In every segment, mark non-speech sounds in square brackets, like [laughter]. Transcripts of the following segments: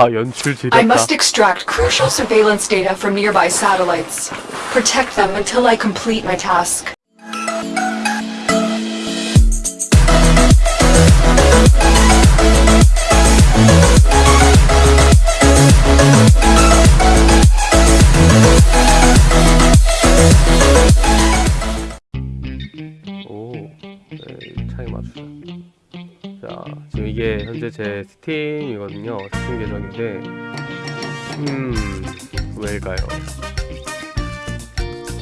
I must extract crucial surveillance data from nearby satellites. Protect them until I complete my task. Oh, uh, time. 지금 이게 현재 제 스팀이거든요. 스팀 계정인데 음 왜일까요?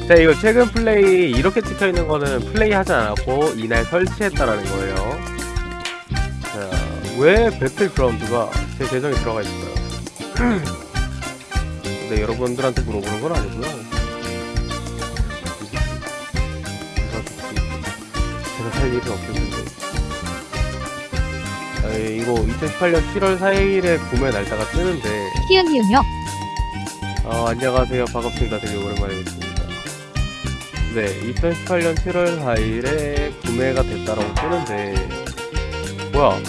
자 이거 최근 플레이 이렇게 찍혀있는 거는 플레이 하지 않았고 이날 설치했다라는 거예요. 자왜 배틀그라운드가 제 계정에 들어가 있을까요? 근데 [clears throat] 여러분들한테 물어보는 건 아니고요. 제가 살 일은 없을 텐데. 아, 예, 이거 2018년 7월 4일에 구매 날짜가 뜨는데, 히응 히응요. 어, 안녕하세요. 반갑습니다. 되게 오랜만에 뵙습니다. 네, 2018년 7월 4일에 구매가 됐다라고 뜨는데, 뭐야?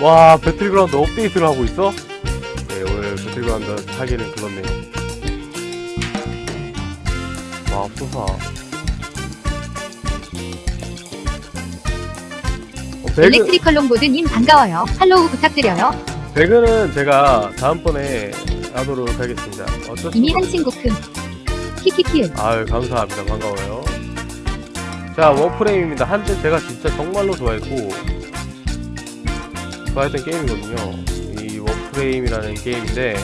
와, 배틀그라운드 업데이트를 하고 있어? 네, 오늘 배틀그라운드 하기는 그렇네요. 와, 앞서사. 배그, 일렉트리컬 롱보드님 반가워요. follow 부탁드려요. 배그는 제가 다음번에 하도록 하겠습니다. 어쩔 수 이미 없- 한 친구 큼. 키키키응. 아유 감사합니다 반가워요 자 워프레임입니다 한때 제가 진짜 정말로 좋아했고 좋아했던 게임이거든요 이 워프레임이라는 게임인데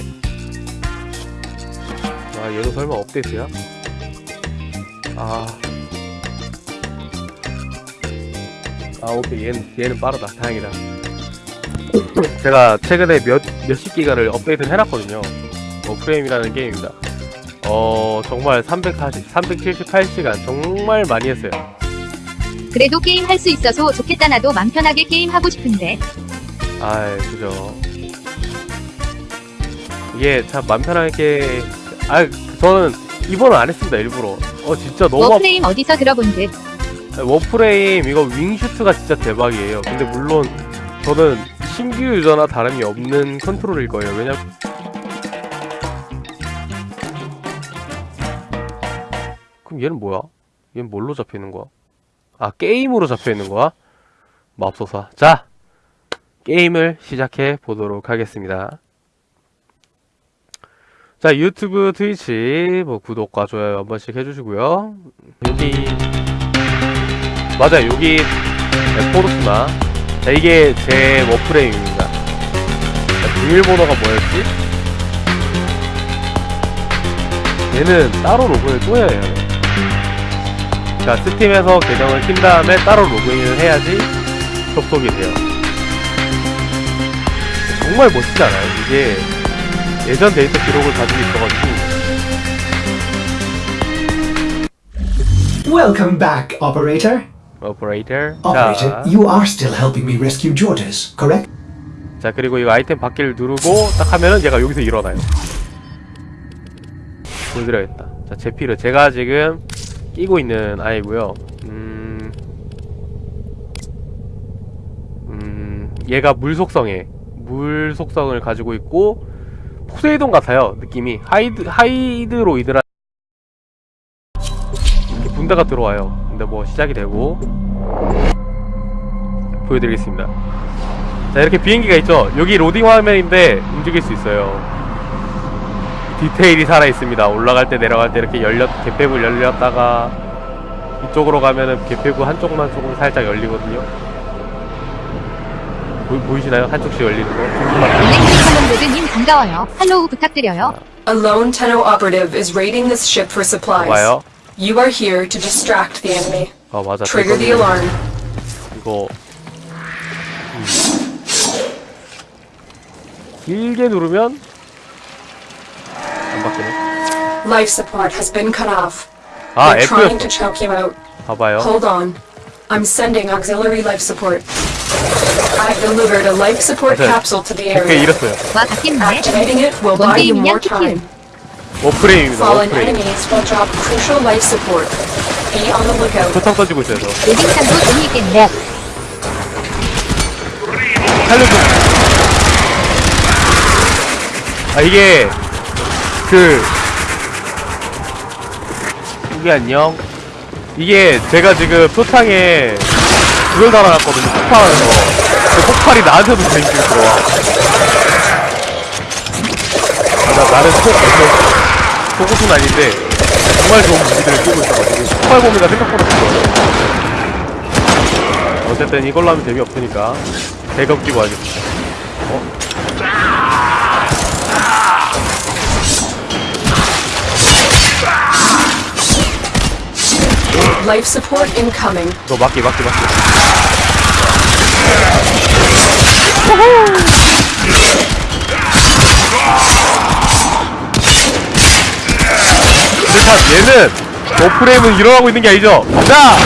아 얘도 설마 업데이트야? 아... 아 오케이 얘는, 얘는 빠르다 다행이다 제가 최근에 몇, 몇십 기가를 업데이트를 해놨거든요 워프레임이라는 게임입니다 어 정말 340, 378시간 정말 많이 했어요. 그래도 게임 할 수 있어서 좋겠다 나도 맘 편하게 게임 하고 싶은데. 아 그죠. 이게 참 맘 편하게 아 저는 이번은 안 했습니다 일부러. 어 진짜 너무 워프레임 어디서 들어본 듯. 아, 워프레임 이거 윙슈트가 진짜 대박이에요. 근데 물론 저는 신규 유저나 다름이 없는 컨트롤일 거예요. 왜냐 그럼 얘는 뭐야? 얘는 뭘로 잡혀 있는 거야? 아 게임으로 잡혀 있는 거야? 맙소사. 자 게임을 시작해 보도록 하겠습니다. 자 유튜브, 트위치 뭐 구독과 좋아요 한 번씩 해주시고요. 여기 맞아 요 여기 네, 포르투나 자 이게 제 워프레임입니다. 자, 비밀번호가 뭐였지? 얘는 따로 로그인을 또 해야 해요. 자, 스팀에서 계정을 킨 다음에 따로 로그인을 해야지 접속이 돼요. 정말 멋지지 않아요? 이게 예전 데이터 기록을 가지고 있어가지고 Welcome back, operator. Operator, 자, you are still helping me rescue Georges, correct? 자 그리고 이거 아이템 받기를 누르고 딱 하면은 얘가 여기서 일어나요. 보여드려야겠다. 자 제피를 제가 지금 끼고 있는 아이고요. 음, 음, 얘가 물 속성에 물 속성을 가지고 있고 포세이돈 같아요 느낌이 하이드 하이드로이드라 이렇게 분다가 들어와요. 근데 뭐 시작이 되고 보여드리겠습니다. 자 이렇게 비행기가 있죠 여기 로딩 화면인데 움직일 수 있어요 디테일이 살아있습니다 올라갈 때 내려갈 때 이렇게 열렸 개폐부 열렸다가 이쪽으로 가면은 개폐부 한쪽만 조금 살짝 열리거든요 보, 보이시나요? 한쪽씩 열리는 거 조금만 일렉트리컬 롱보드님 반가워요. 할로우 부탁드려요. A lone Tenno operative is raiding this ship for supplies. 와요 You are here to distract the enemy. 아 맞아 Trigger the 이거- alarm. 이거 음. 길게 누르면 안 바뀌네 Life support has been cut off. 아 They're trying to F였어 choke you out. 봐봐요 Hold on. I'm sending auxiliary life support. I've delivered a life support 맞아요. capsule to the 댓글 area. 잃었어요 와 바뀌었네. Activating it will buy you more 원게임이냐 time. 워프레임입니다 Fallen 워프레임. 표창 던지고 있어요 저. 살려줘 아 이게 그 이게 안녕? 이게 제가 지금 표창에 그걸 달아놨거든요 폭발하는 거그 폭발이 나한테도 재밌게 들어와. 아, 나, 나는 속 속옷은 아닌데 정말 좋은 무기들을 끼고 있어가지고 폭발 범위가 생각보다 좋아요. 어쨌든 이걸로 하면 재미없으니까 대검 끼고 하겠습니다. Life support incoming. 너 맞기 맞기 맞기. 근 데참 얘는 워프레임은 일어나고 있는 게 아니죠 자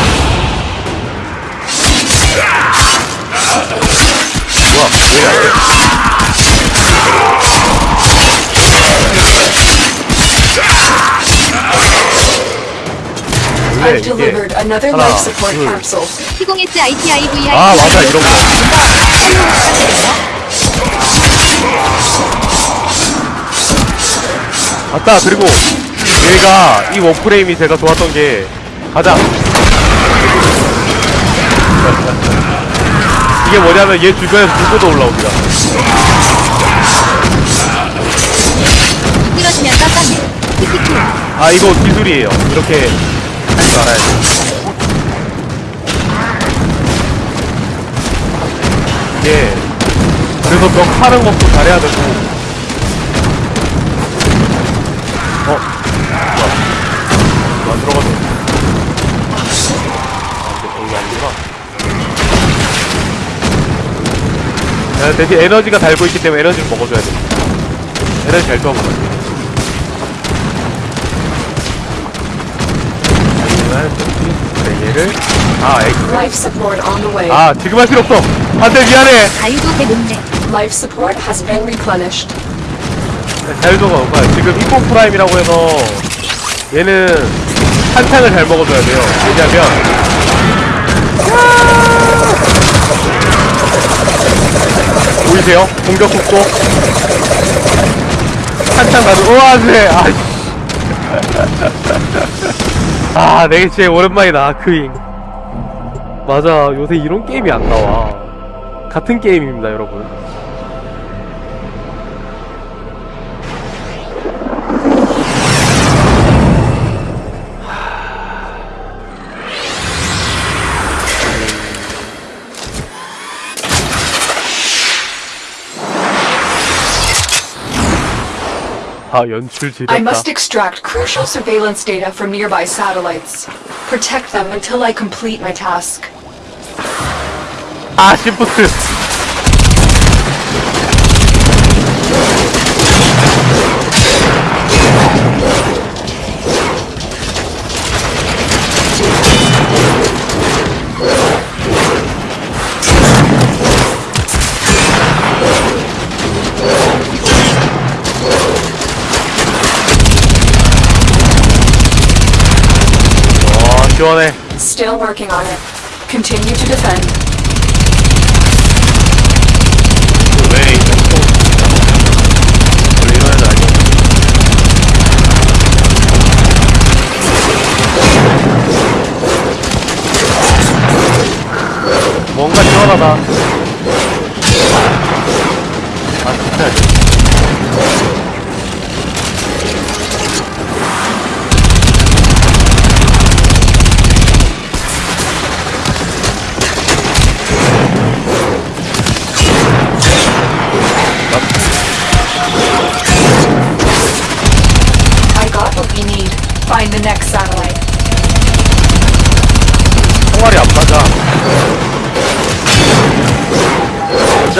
뭐야 왜 이래 원래 이게 하나, life support 둘. capsule. T0S ITIVI 아 맞아 이런 거 맞다 그리고 얘가 이 워프레임이 제가 좋았던 게 가자. [laughs] 이게 뭐냐면 얘 주변에서 불꽃도 올라옵니다. 깜깜해. 아 이거 기술이에요. 이렇게 하지 말아야 돼. 이게 그래서 벽 파는 것도 잘해야 되고. 어? 야, 대신 에너지가 달고 있기 때문에 에너지를 먹어줘야 돼. 에너지 잘 떠먹어. 네 얘를? 아 way. 아 지금 할 필요 없어. 안 돼 미안해. 자유도 배놓네. Life support has been replenished. 자유도가 높아요 지금 이코 프라임이라고 해서 얘는 한탕을 잘 먹어줘야 돼요. 왜냐면 보이세요? 공격 속도. 한탕 가도 우와 네. 아이씨. [laughs] 아 내게 진짜 오랜만이다 아크잉 맞아. 요새 이런 게임이 안 나와. 같은 게임입니다 여러분 아 연출 지렸다 I must extract crucial surveillance data from nearby satellites. Protect them until I complete my task. 아 시프트 Still working on it. Continue to defend.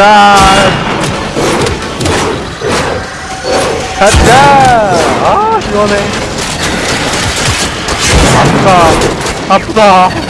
짠 가자. 아 시원해. 아프다. 아프다